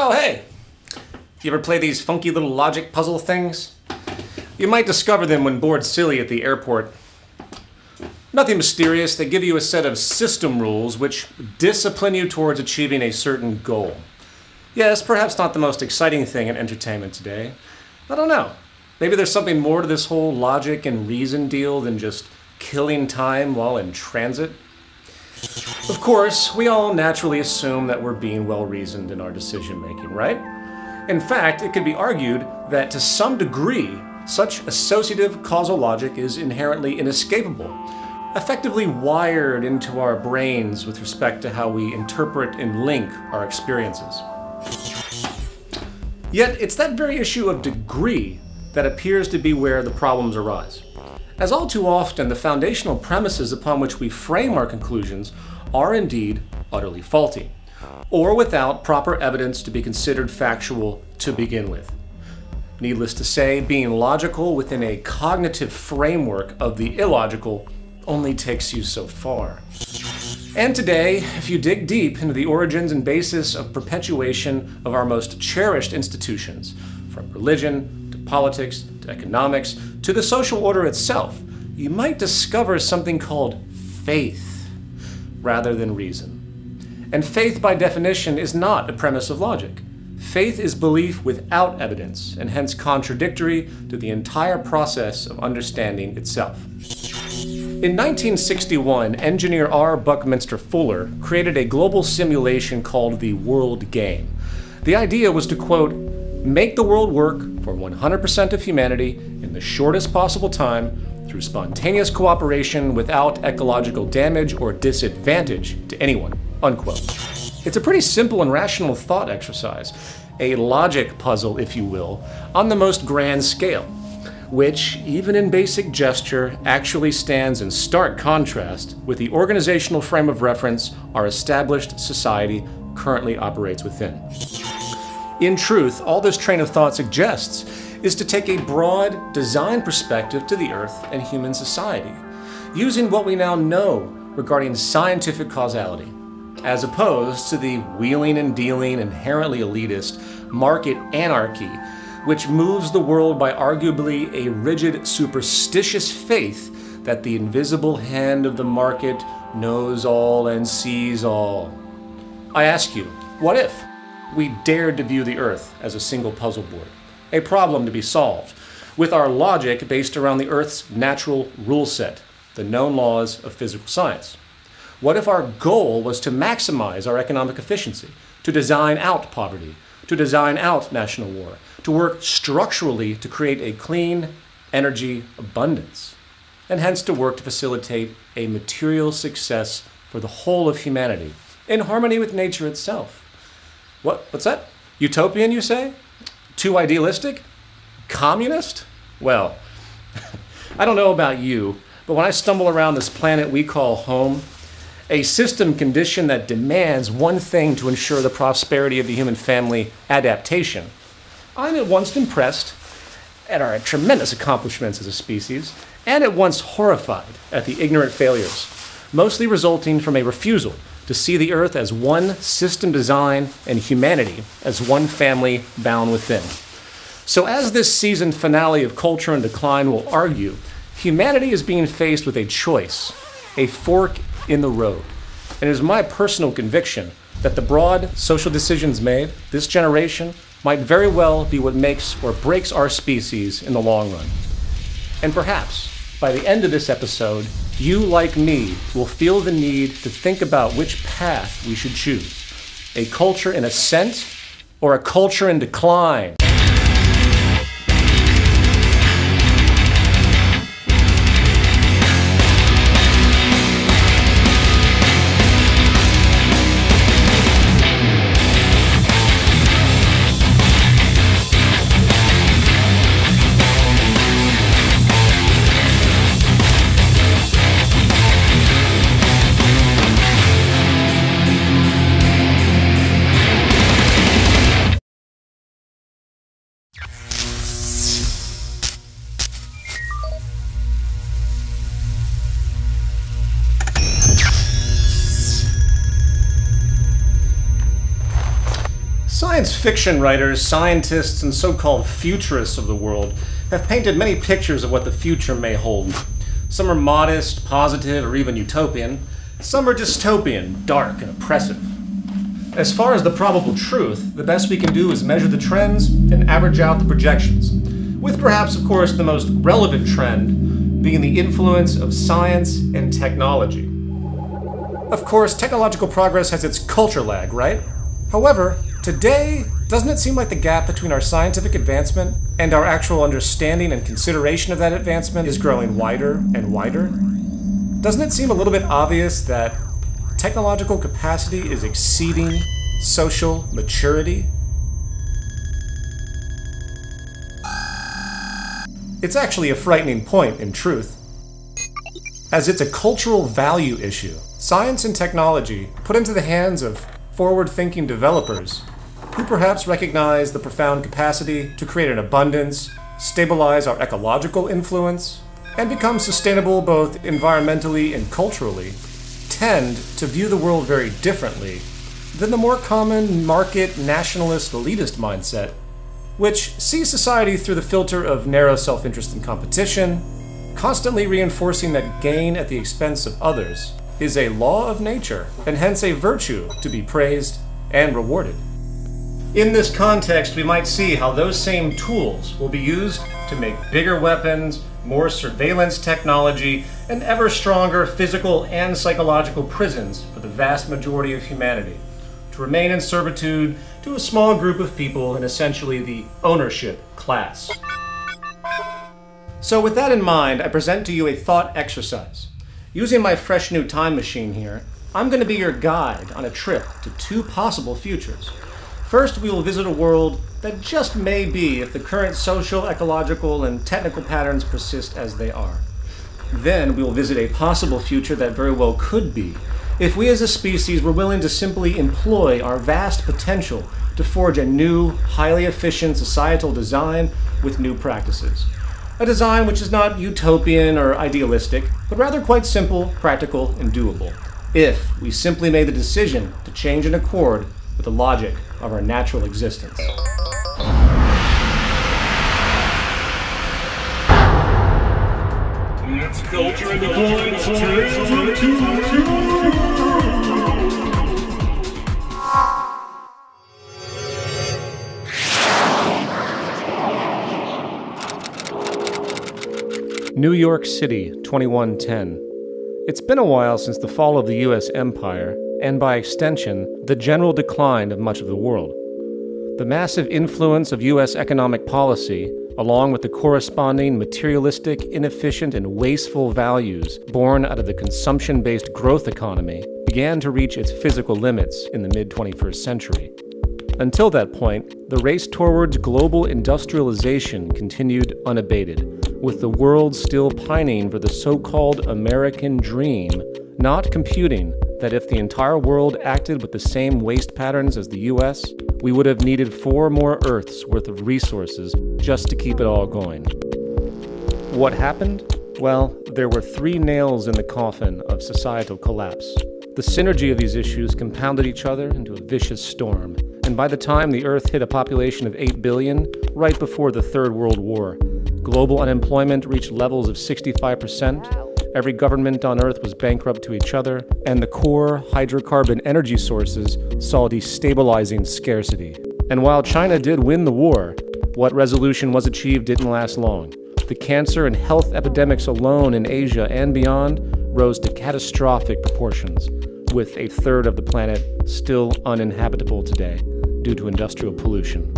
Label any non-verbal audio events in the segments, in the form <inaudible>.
Oh, hey! You ever play these funky little logic puzzle things? You might discover them when bored silly at the airport. Nothing mysterious, they give you a set of system rules which discipline you towards achieving a certain goal. Yes, perhaps not the most exciting thing in entertainment today. I don't know. Maybe there's something more to this whole logic and reason deal than just killing time while in transit. Of course, we all naturally assume that we're being well reasoned in our decision making, right? In fact, it could be argued that to some degree, such associative causal logic is inherently inescapable, effectively wired into our brains with respect to how we interpret and link our experiences. Yet, it's that very issue of degree that appears to be where the problems arise. As all too often, the foundational premises upon which we frame our conclusions are indeed utterly faulty, or without proper evidence to be considered factual to begin with. Needless to say, being logical within a cognitive framework of the illogical only takes you so far. And today, if you dig deep into the origins and basis of perpetuation of our most cherished institutions, from religion to politics to economics to the social order itself, you might discover something called faith rather than reason. And faith, by definition, is not a premise of logic. Faith is belief without evidence, and hence contradictory to the entire process of understanding itself. In 1961, engineer R. Buckminster Fuller created a global simulation called the World Game. The idea was to, quote, make the world work for 100% of humanity in the shortest possible time through spontaneous cooperation without ecological damage or disadvantage to anyone, unquote. It's a pretty simple and rational thought exercise, a logic puzzle, if you will, on the most grand scale, which, even in basic gesture, actually stands in stark contrast with the organizational frame of reference our established society currently operates within. In truth, all this train of thought suggests is to take a broad design perspective to the Earth and human society, using what we now know regarding scientific causality, as opposed to the wheeling and dealing inherently elitist market anarchy, which moves the world by arguably a rigid superstitious faith that the invisible hand of the market knows all and sees all. I ask you, what if? We dared to view the Earth as a single puzzle board, a problem to be solved, with our logic based around the Earth's natural rule set, the known laws of physical science. What if our goal was to maximize our economic efficiency, to design out poverty, to design out national war, to work structurally to create a clean energy abundance, and hence to work to facilitate a material success for the whole of humanity in harmony with nature itself? What? What's that? Utopian, you say? Too idealistic? Communist? Well, <laughs> I don't know about you, but when I stumble around this planet we call home, a system condition that demands one thing to ensure the prosperity of the human family adaptation, I'm at once impressed at our tremendous accomplishments as a species, and at once horrified at the ignorant failures, mostly resulting from a refusal to see the earth as one system design and humanity as one family bound within. So, as this season finale of Culture in Decline will argue, humanity is being faced with a choice, a fork in the road. And it is my personal conviction that the broad social decisions made this generation might very well be what makes or breaks our species in the long run. And perhaps, by the end of this episode, you, like me, will feel the need to think about which path we should choose a culture in ascent or a culture in decline. Science fiction writers, scientists, and so called futurists of the world have painted many pictures of what the future may hold. Some are modest, positive, or even utopian. Some are dystopian, dark, and oppressive. As far as the probable truth, the best we can do is measure the trends and average out the projections, with perhaps, of course, the most relevant trend being the influence of science and technology. Of course, technological progress has its culture lag, right? However, today, doesn't it seem like the gap between our scientific advancement and our actual understanding and consideration of that advancement is growing wider and wider? Doesn't it seem a little bit obvious that technological capacity is exceeding social maturity? It's actually a frightening point, in truth, as it's a cultural value issue. Science and technology, put into the hands of forward thinking developers who perhaps recognize the profound capacity to create an abundance, stabilize our ecological influence, and become sustainable both environmentally and culturally, tend to view the world very differently than the more common market nationalist elitist mindset, which sees society through the filter of narrow self interest and competition, constantly reinforcing that gain at the expense of others is a law of nature, and hence a virtue to be praised and rewarded. In this context, we might see how those same tools will be used to make bigger weapons, more surveillance technology, and ever stronger physical and psychological prisons for the vast majority of humanity, to remain in servitude to a small group of people in essentially the ownership class. So, with that in mind, I present to you a thought exercise. Using my fresh new time machine here, I'm going to be your guide on a trip to two possible futures. First, we will visit a world that just may be if the current social, ecological, and technical patterns persist as they are. Then, we will visit a possible future that very well could be if we as a species were willing to simply employ our vast potential to forge a new, highly efficient societal design with new practices. A design which is not utopian or idealistic, but rather quite simple, practical, and doable. If we simply made the decision to change in accord with the logic of our natural existence. It's culture the New York City, 2110. It's been a while since the fall of the U.S. empire, and by extension, the general decline of much of the world. The massive influence of U.S. economic policy, along with the corresponding materialistic, inefficient, and wasteful values born out of the consumption based growth economy, began to reach its physical limits in the mid 21st century. Until that point, the race towards global industrialization continued unabated with the world still pining for the so called American dream, not computing that if the entire world acted with the same waste patterns as the US, we would have needed four more Earths worth of resources just to keep it all going. What happened? Well, there were three nails in the coffin of societal collapse. The synergy of these issues compounded each other into a vicious storm, and by the time the Earth hit a population of 8 billion, right before the Third World War, Global unemployment reached levels of 65%. Every government on Earth was bankrupt to each other, and the core hydrocarbon energy sources saw destabilizing scarcity. And while China did win the war, what resolution was achieved didn't last long. The cancer and health epidemics alone in Asia and beyond rose to catastrophic proportions, with a third of the planet still uninhabitable today due to industrial pollution.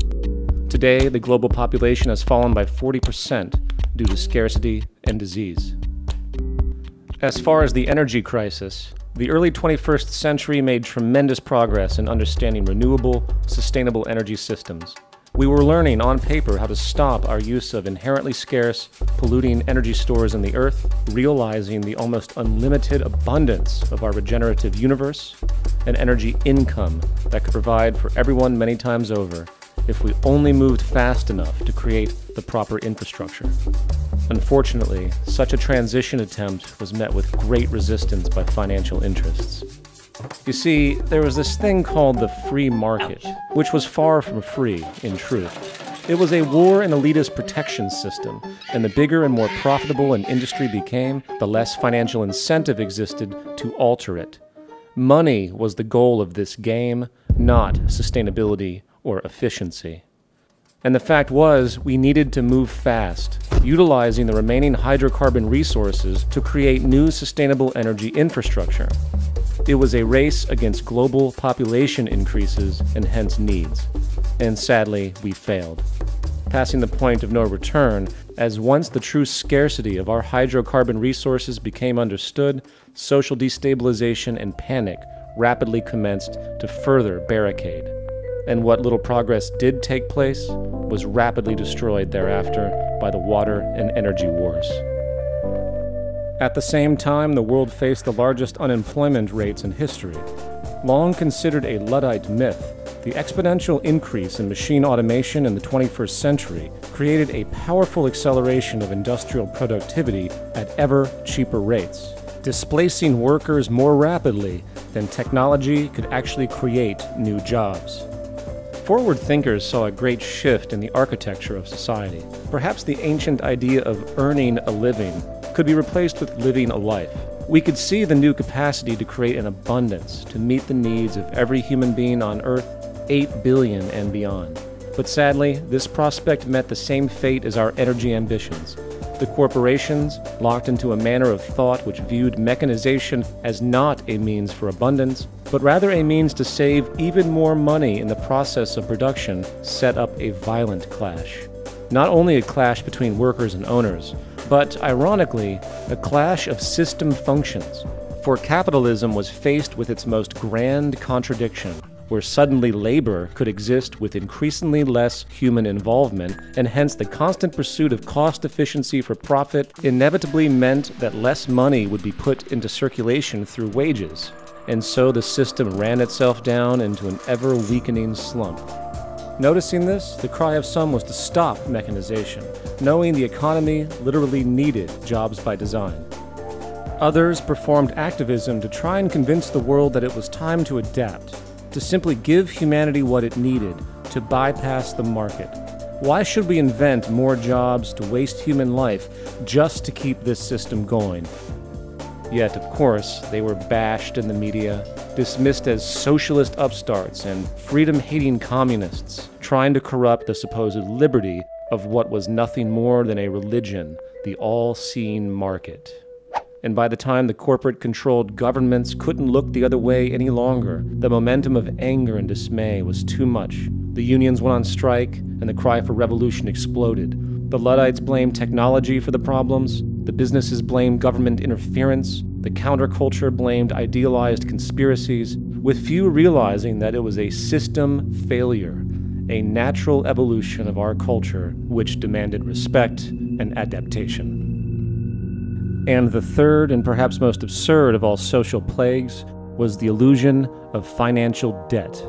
Today, the global population has fallen by 40% due to scarcity and disease. As far as the energy crisis, the early 21st century made tremendous progress in understanding renewable, sustainable energy systems. We were learning on paper how to stop our use of inherently scarce, polluting energy stores in the earth, realizing the almost unlimited abundance of our regenerative universe, and energy income that could provide for everyone many times over if we only moved fast enough to create the proper infrastructure. Unfortunately, such a transition attempt was met with great resistance by financial interests. You see, there was this thing called the free market, which was far from free, in truth. It was a war and elitist protection system, and the bigger and more profitable an industry became, the less financial incentive existed to alter it. Money was the goal of this game, not sustainability or efficiency. And the fact was, we needed to move fast, utilizing the remaining hydrocarbon resources to create new sustainable energy infrastructure. It was a race against global population increases and hence needs. And sadly, we failed. Passing the point of no return, as once the true scarcity of our hydrocarbon resources became understood, social destabilization and panic rapidly commenced to further barricade and what little progress did take place was rapidly destroyed thereafter by the water and energy wars. At the same time, the world faced the largest unemployment rates in history. Long considered a Luddite myth, the exponential increase in machine automation in the 21st century created a powerful acceleration of industrial productivity at ever cheaper rates, displacing workers more rapidly than technology could actually create new jobs. Forward thinkers saw a great shift in the architecture of society. Perhaps the ancient idea of earning a living could be replaced with living a life. We could see the new capacity to create an abundance to meet the needs of every human being on Earth, 8 billion and beyond. But sadly, this prospect met the same fate as our energy ambitions the corporations locked into a manner of thought which viewed mechanization as not a means for abundance, but rather a means to save even more money in the process of production, set up a violent clash. Not only a clash between workers and owners, but ironically, a clash of system functions. For capitalism was faced with its most grand contradiction where suddenly labor could exist with increasingly less human involvement, and hence the constant pursuit of cost efficiency for profit inevitably meant that less money would be put into circulation through wages. And so the system ran itself down into an ever weakening slump. Noticing this, the cry of some was to stop mechanization, knowing the economy literally needed jobs by design. Others performed activism to try and convince the world that it was time to adapt, to simply give humanity what it needed to bypass the market. Why should we invent more jobs to waste human life just to keep this system going? Yet, of course, they were bashed in the media, dismissed as socialist upstarts and freedom hating communists, trying to corrupt the supposed liberty of what was nothing more than a religion, the all seeing market. And by the time the corporate controlled governments couldn't look the other way any longer, the momentum of anger and dismay was too much. The unions went on strike, and the cry for revolution exploded. The Luddites blamed technology for the problems, the businesses blamed government interference, the counterculture blamed idealized conspiracies, with few realizing that it was a system failure, a natural evolution of our culture which demanded respect and adaptation. And the third and perhaps most absurd of all social plagues was the illusion of financial debt.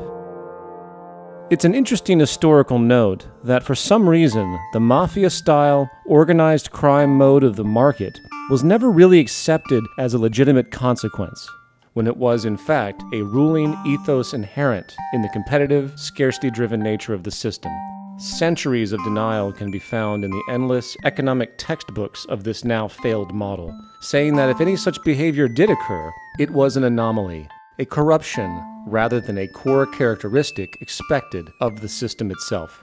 It's an interesting historical note that for some reason, the mafia style, organized crime mode of the market was never really accepted as a legitimate consequence, when it was, in fact, a ruling ethos inherent in the competitive, scarcity driven nature of the system. Centuries of denial can be found in the endless economic textbooks of this now failed model, saying that if any such behavior did occur, it was an anomaly, a corruption rather than a core characteristic expected of the system itself.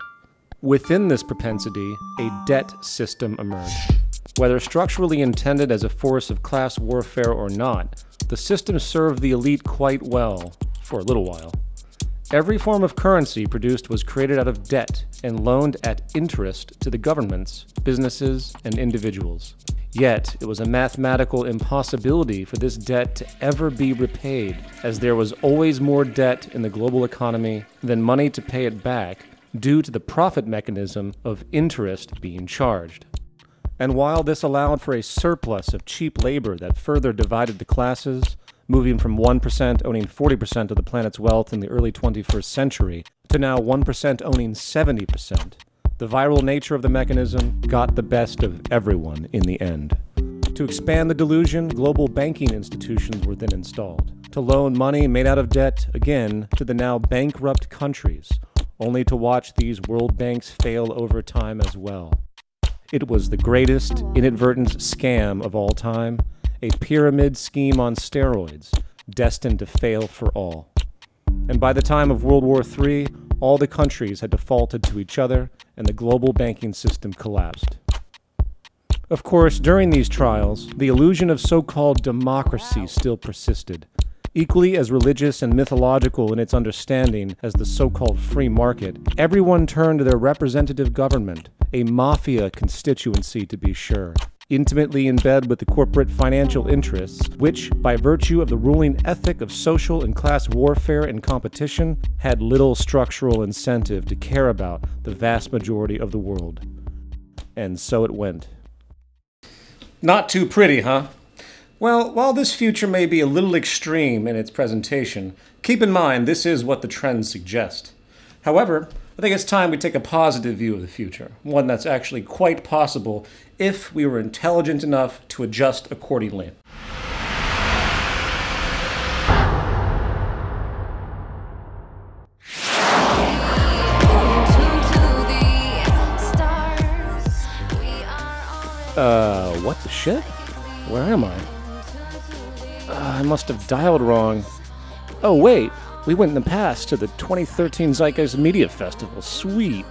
Within this propensity, a debt system emerged. Whether structurally intended as a force of class warfare or not, the system served the elite quite well for a little while. Every form of currency produced was created out of debt and loaned at interest to the governments, businesses, and individuals. Yet, it was a mathematical impossibility for this debt to ever be repaid, as there was always more debt in the global economy than money to pay it back due to the profit mechanism of interest being charged. And while this allowed for a surplus of cheap labor that further divided the classes, moving from 1% owning 40% of the planet's wealth in the early 21st century to now 1% owning 70%. The viral nature of the mechanism got the best of everyone in the end. To expand the delusion, global banking institutions were then installed to loan money made out of debt, again, to the now bankrupt countries, only to watch these world banks fail over time as well. It was the greatest inadvertent scam of all time, a pyramid scheme on steroids, destined to fail for all. And by the time of World War III, all the countries had defaulted to each other and the global banking system collapsed. Of course, during these trials, the illusion of so called democracy still persisted, Equally as religious and mythological in its understanding as the so called free market, everyone turned to their representative government, a mafia constituency to be sure, intimately in bed with the corporate financial interests, which, by virtue of the ruling ethic of social and class warfare and competition, had little structural incentive to care about the vast majority of the world. And so it went. Not too pretty, huh? Well, while this future may be a little extreme in its presentation, keep in mind this is what the trends suggest. However, I think it's time we take a positive view of the future, one that's actually quite possible if we were intelligent enough to adjust accordingly. Uh, what the shit? Where am I? I must have dialed wrong. Oh, wait. We went in the past to the 2013 Zeitgeist Media Festival. Sweet.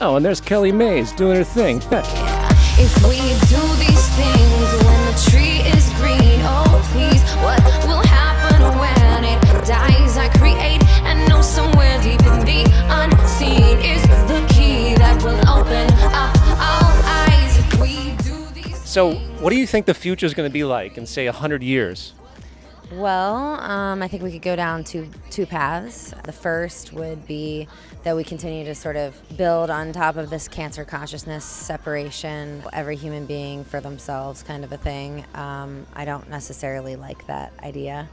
Oh, and there's Kelly Mays doing her thing. <laughs> if we do these things when the tree is green, oh please, what will happen when it dies? I create and know somewhere deep in the unseen is the key that will open up eyes if we do these So, what do you think the future is going to be like in, say, 100 years? Well, um, I think we could go down two two paths. The first would be that we continue to sort of build on top of this cancer consciousness separation, every human being for themselves kind of a thing. Um, I don't necessarily like that idea.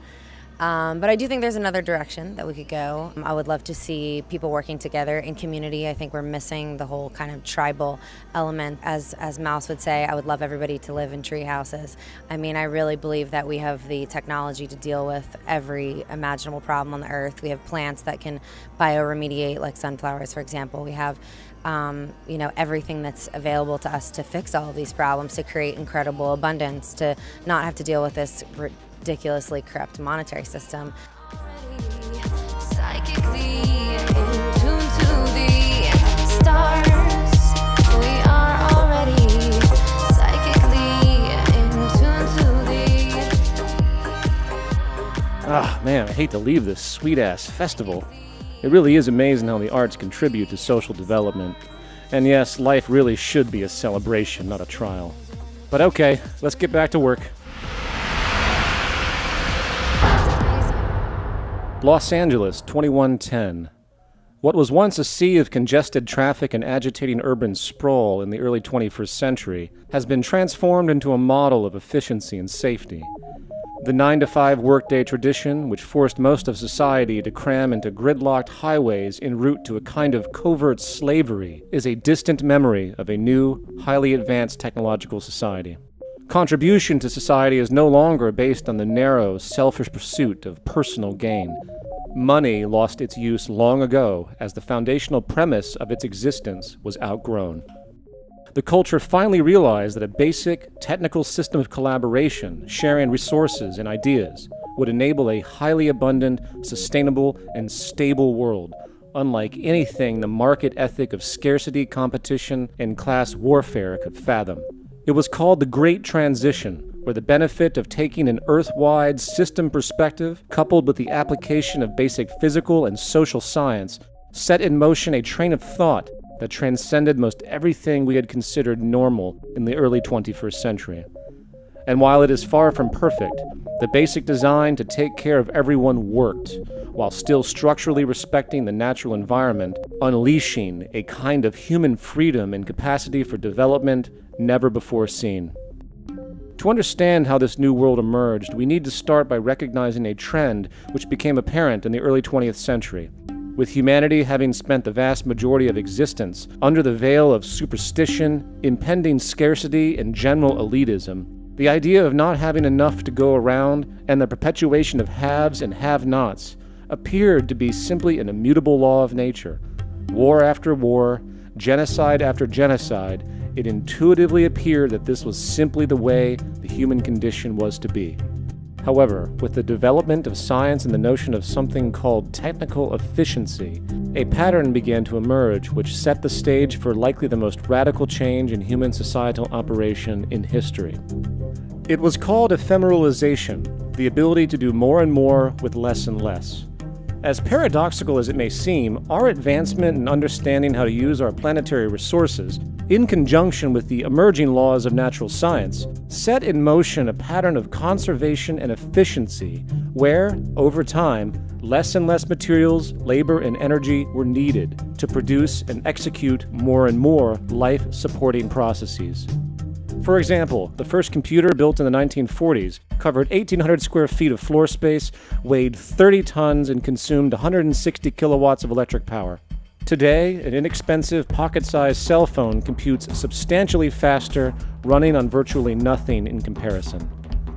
Um, but I do think there's another direction that we could go. I would love to see people working together in community. I think we're missing the whole kind of tribal element. As, as Mouse would say, I would love everybody to live in tree houses. I mean, I really believe that we have the technology to deal with every imaginable problem on the earth. We have plants that can bioremediate, like sunflowers, for example. We have um, you know everything that's available to us to fix all these problems to create incredible abundance to not have to deal with this ridiculously corrupt monetary system. Ah, oh, man, I hate to leave this sweet ass festival. It really is amazing how the arts contribute to social development. And yes, life really should be a celebration, not a trial. But okay, let's get back to work. Los Angeles, 2110. What was once a sea of congested traffic and agitating urban sprawl in the early 21st century has been transformed into a model of efficiency and safety. The 9 to 5 workday tradition, which forced most of society to cram into gridlocked highways en route to a kind of covert slavery, is a distant memory of a new, highly advanced technological society. Contribution to society is no longer based on the narrow, selfish pursuit of personal gain. Money lost its use long ago as the foundational premise of its existence was outgrown. The culture finally realized that a basic, technical system of collaboration, sharing resources and ideas, would enable a highly abundant, sustainable, and stable world, unlike anything the market ethic of scarcity, competition, and class warfare could fathom. It was called the Great Transition, where the benefit of taking an Earth-wide system perspective, coupled with the application of basic physical and social science, set in motion a train of thought that transcended most everything we had considered normal in the early 21st century. And while it is far from perfect, the basic design to take care of everyone worked, while still structurally respecting the natural environment, unleashing a kind of human freedom and capacity for development never before seen. To understand how this new world emerged, we need to start by recognizing a trend which became apparent in the early 20th century. With humanity having spent the vast majority of existence under the veil of superstition, impending scarcity, and general elitism, The idea of not having enough to go around and the perpetuation of haves and have nots appeared to be simply an immutable law of nature. War after war, genocide after genocide, it intuitively appeared that this was simply the way the human condition was to be. However, with the development of science and the notion of something called technical efficiency, a pattern began to emerge which set the stage for likely the most radical change in human societal operation in history. It was called ephemeralization, the ability to do more and more with less and less. As paradoxical as it may seem, our advancement in understanding how to use our planetary resources, in conjunction with the emerging laws of natural science, set in motion a pattern of conservation and efficiency where, over time, less and less materials, labor, and energy were needed to produce and execute more and more life supporting processes. For example, the first computer built in the 1940s covered 1,800 square feet of floor space, weighed 30 tons, and consumed 160 kilowatts of electric power. Today, an inexpensive pocket sized cell phone computes substantially faster, running on virtually nothing in comparison.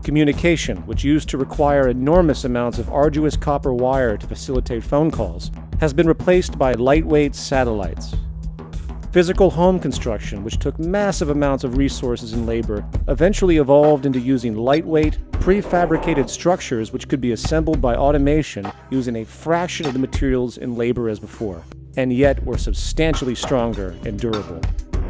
Communication, which used to require enormous amounts of arduous copper wire to facilitate phone calls, has been replaced by lightweight satellites. Physical home construction, which took massive amounts of resources and labor, eventually evolved into using lightweight, prefabricated structures which could be assembled by automation using a fraction of the materials and labor as before, and yet were substantially stronger and durable.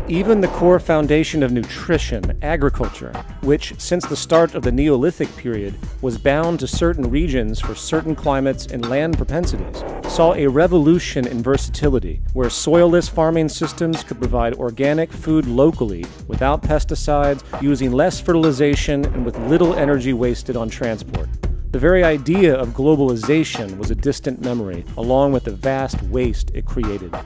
Even the core foundation of nutrition, agriculture, which since the start of the Neolithic period was bound to certain regions for certain climates and land propensities, saw a revolution in versatility, where soilless farming systems could provide organic food locally without pesticides, using less fertilization, and with little energy wasted on transport. The very idea of globalization was a distant memory, along with the vast waste it created.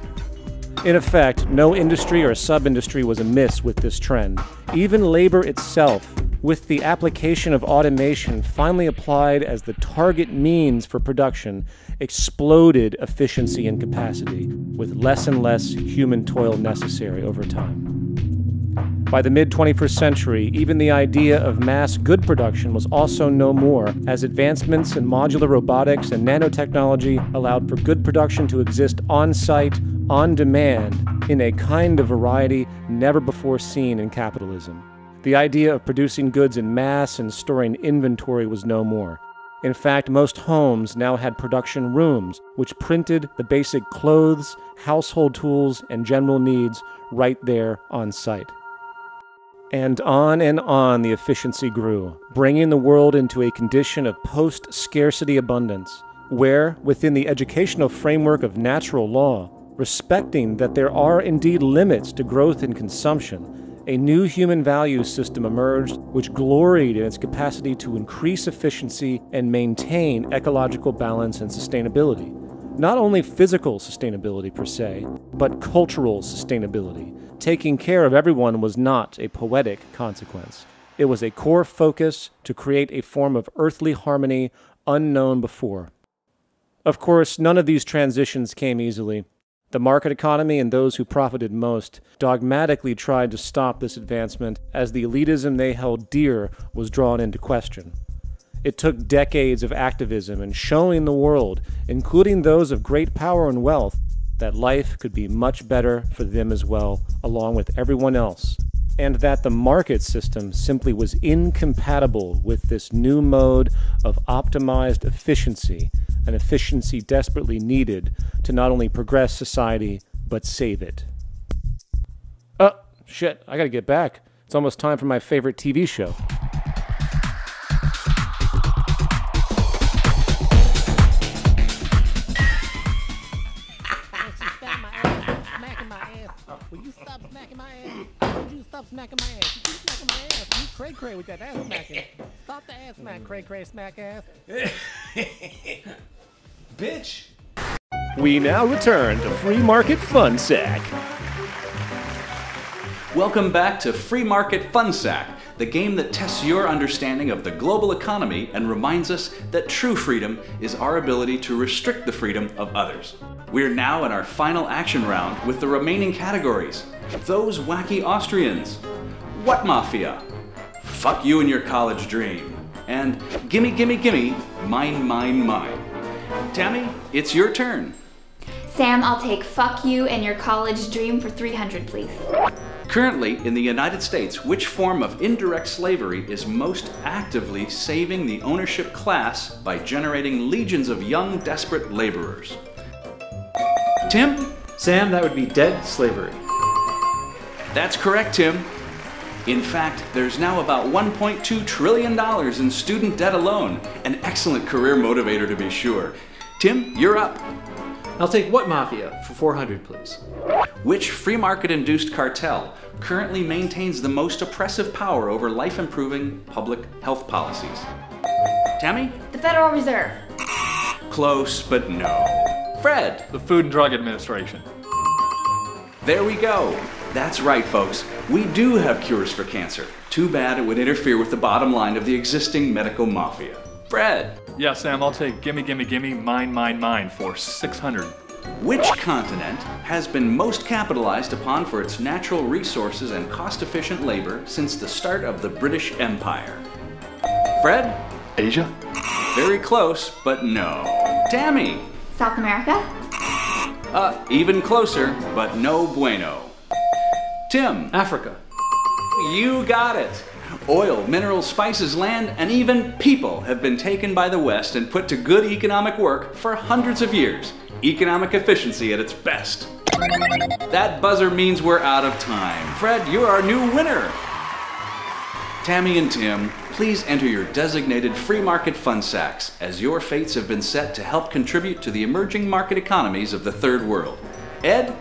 In effect, no industry or sub industry was amiss with this trend. Even labor itself, with the application of automation finally applied as the target means for production, exploded efficiency and capacity, with less and less human toil necessary over time. By the mid 21st century, even the idea of mass good production was also no more, as advancements in modular robotics and nanotechnology allowed for good production to exist on site, on demand, in a kind of variety never before seen in capitalism. The idea of producing goods in mass and storing inventory was no more. In fact, most homes now had production rooms, which printed the basic clothes, household tools, and general needs right there on site. And on and on the efficiency grew, bringing the world into a condition of post scarcity abundance, where, within the educational framework of natural law, respecting that there are indeed limits to growth and consumption, a new human value system emerged which gloried in its capacity to increase efficiency and maintain ecological balance and sustainability. Not only physical sustainability per se, but cultural sustainability taking care of everyone was not a poetic consequence. It was a core focus to create a form of earthly harmony unknown before. Of course, none of these transitions came easily. The market economy and those who profited most dogmatically tried to stop this advancement as the elitism they held dear was drawn into question. It took decades of activism and showing the world, including those of great power and wealth, that life could be much better for them as well, along with everyone else, and that the market system simply was incompatible with this new mode of optimized efficiency, an efficiency desperately needed to not only progress society, but save it. Oh, shit, I gotta get back. It's almost time for my favorite TV show. smacking my ass. You keep smacking my ass. You cray cray with that ass smacking. Stop the ass smack, cray cray smack ass. <laughs> Bitch. We now return to Free Market Fun Sack. Welcome back to Free Market Fun Sack, the game that tests your understanding of the global economy and reminds us that true freedom is our ability to restrict the freedom of others. We're now in our final action round with the remaining categories. Those wacky Austrians, What Mafia, fuck you and your college dream. And gimme, gimme, gimme, mine, mine, mine. Tammy, it's your turn. Sam, I'll take fuck you and your college dream for 300, please. Currently, in the United States, which form of indirect slavery is most actively saving the ownership class by generating legions of young, desperate laborers? Tim? Sam, that would be dead slavery. That's correct, Tim. In fact, there's now about $1.2 trillion in student debt alone, an excellent career motivator to be sure. Tim, you're up. I'll take what mafia for 400, please? Which free market induced cartel currently maintains the most oppressive power over life improving public health policies? Tammy? The Federal Reserve. Close, but no. Fred? The Food and Drug Administration. There we go. That's right, folks. We do have cures for cancer. Too bad it would interfere with the bottom line of the existing medical mafia. Fred? Yeah, Sam, I'll take gimme, gimme, gimme, mine, mine, mine for 600. Which continent has been most capitalized upon for its natural resources and cost efficient labor since the start of the British Empire? Fred? Asia? Very close, but no. Tammy? South America. Uh, even closer, but no bueno. Tim? Africa. You got it. Oil, minerals, spices, land, and even people have been taken by the West and put to good economic work for hundreds of years. Economic efficiency at its best. That buzzer means we're out of time. Fred, you're our new winner. Tammy and Tim, please enter your designated free market fund sacks as your fates have been set to help contribute to the emerging market economies of the third world. Ed,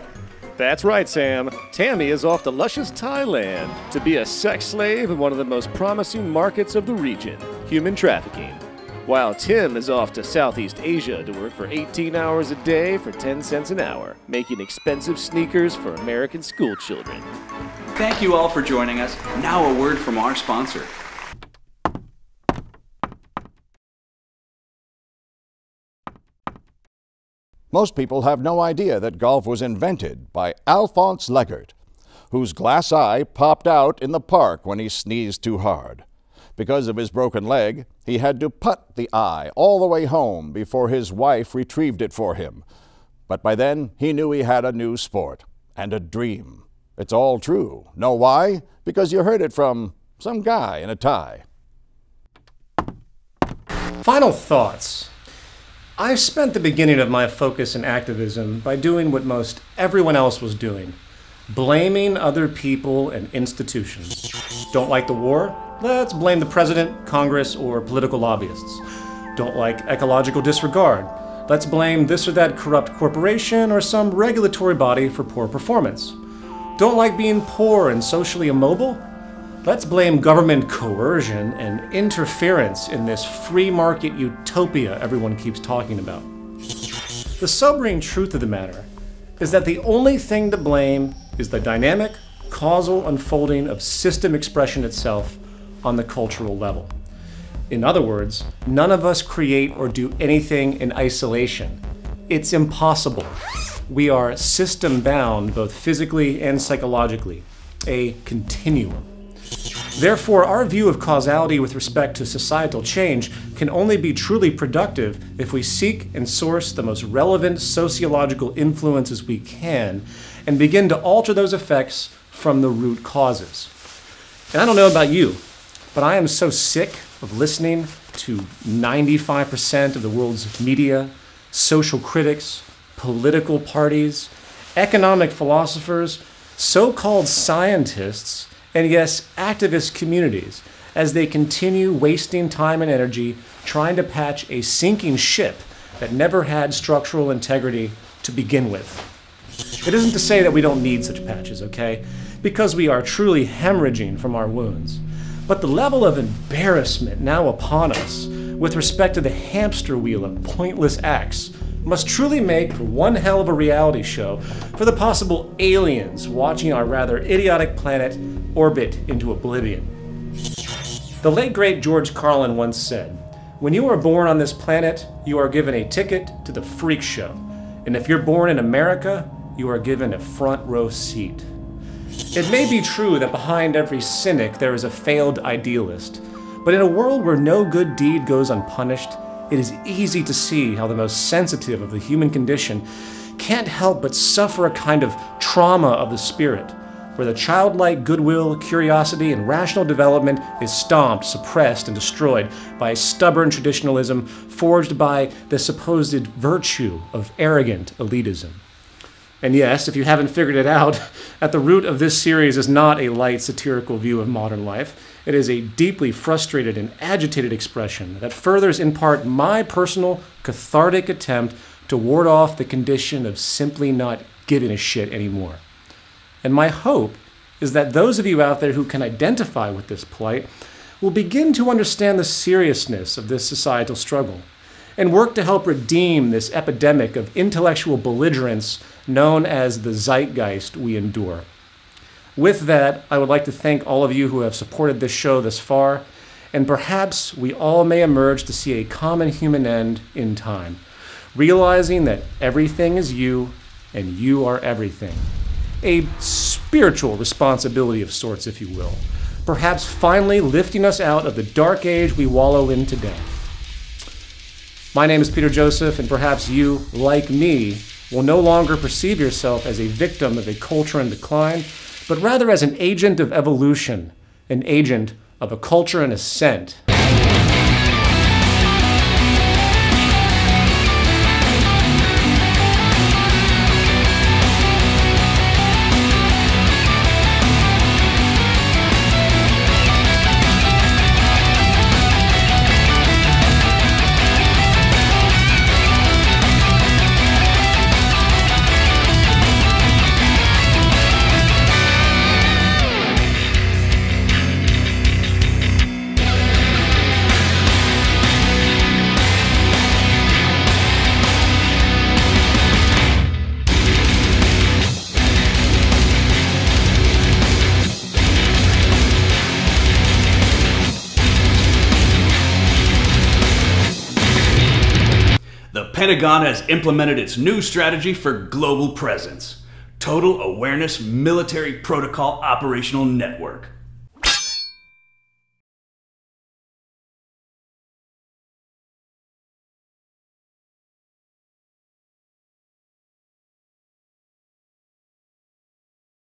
That's right, Sam. Tammy is off to luscious Thailand to be a sex slave in one of the most promising markets of the region human trafficking. While Tim is off to Southeast Asia to work for 18 hours a day for 10 cents an hour, making expensive sneakers for American school children. thank you all for joining us. Now, a word from our sponsor. Most people have no idea that golf was invented by Alphonse Leggert, whose glass eye popped out in the park when he sneezed too hard. Because of his broken leg, he had to putt the eye all the way home before his wife retrieved it for him. But by then, he knew he had a new sport and a dream. It's all true. Know why? Because you heard it from some guy in a tie. Final thoughts. I've spent the beginning of my focus in activism by doing what most everyone else was doing blaming other people and institutions. Don't like the war? Let's blame the president, Congress, or political lobbyists. Don't like ecological disregard? Let's blame this or that corrupt corporation or some regulatory body for poor performance. Don't like being poor and socially immobile? Let's blame government coercion and interference in this free market utopia everyone keeps talking about. The sobering truth of the matter is that the only thing to blame is the dynamic, causal unfolding of system expression itself on the cultural level. In other words, none of us create or do anything in isolation. It's impossible. We are system bound both physically and psychologically, a continuum. Therefore, our view of causality with respect to societal change can only be truly productive if we seek and source the most relevant sociological influences we can and begin to alter those effects from the root causes. And I don't know about you, but I am so sick of listening to 95% of the world's media, social critics, political parties, economic philosophers, so called scientists, and yes, activist communities as they continue wasting time and energy trying to patch a sinking ship that never had structural integrity to begin with. It isn't to say that we don't need such patches, okay? Because we are truly hemorrhaging from our wounds. But the level of embarrassment now upon us with respect to the hamster wheel of pointless acts must truly make for one hell of a reality show for the possible aliens watching our rather idiotic planet orbit into oblivion. The late great George Carlin once said, When you are born on this planet, you are given a ticket to the freak show. And if you're born in America, you are given a front row seat. It may be true that behind every cynic there is a failed idealist, but in a world where no good deed goes unpunished, it is easy to see how the most sensitive of the human condition can't help but suffer a kind of trauma of the spirit, where the childlike goodwill, curiosity, and rational development is stomped, suppressed, and destroyed by stubborn traditionalism forged by the supposed virtue of arrogant elitism. And yes, if you haven't figured it out, <laughs> at the root of this series is not a light satirical view of modern life. It is a deeply frustrated and agitated expression that furthers in part my personal cathartic attempt to ward off the condition of simply not giving a shit anymore. And my hope is that those of you out there who can identify with this plight will begin to understand the seriousness of this societal struggle and work to help redeem this epidemic of intellectual belligerence known as the zeitgeist we endure. With that, I would like to thank all of you who have supported this show thus far, and perhaps we all may emerge to see a common human end in time, realizing that everything is you and you are everything. A spiritual responsibility of sorts, if you will, perhaps finally lifting us out of the dark age we wallow in today. My name is Peter Joseph, and perhaps you, like me, will no longer perceive yourself as a victim of a culture in decline, but rather as an agent of evolution, an agent of a culture and ascent. The Pentagon has implemented its new strategy for global presence Total Awareness Military Protocol Operational Network.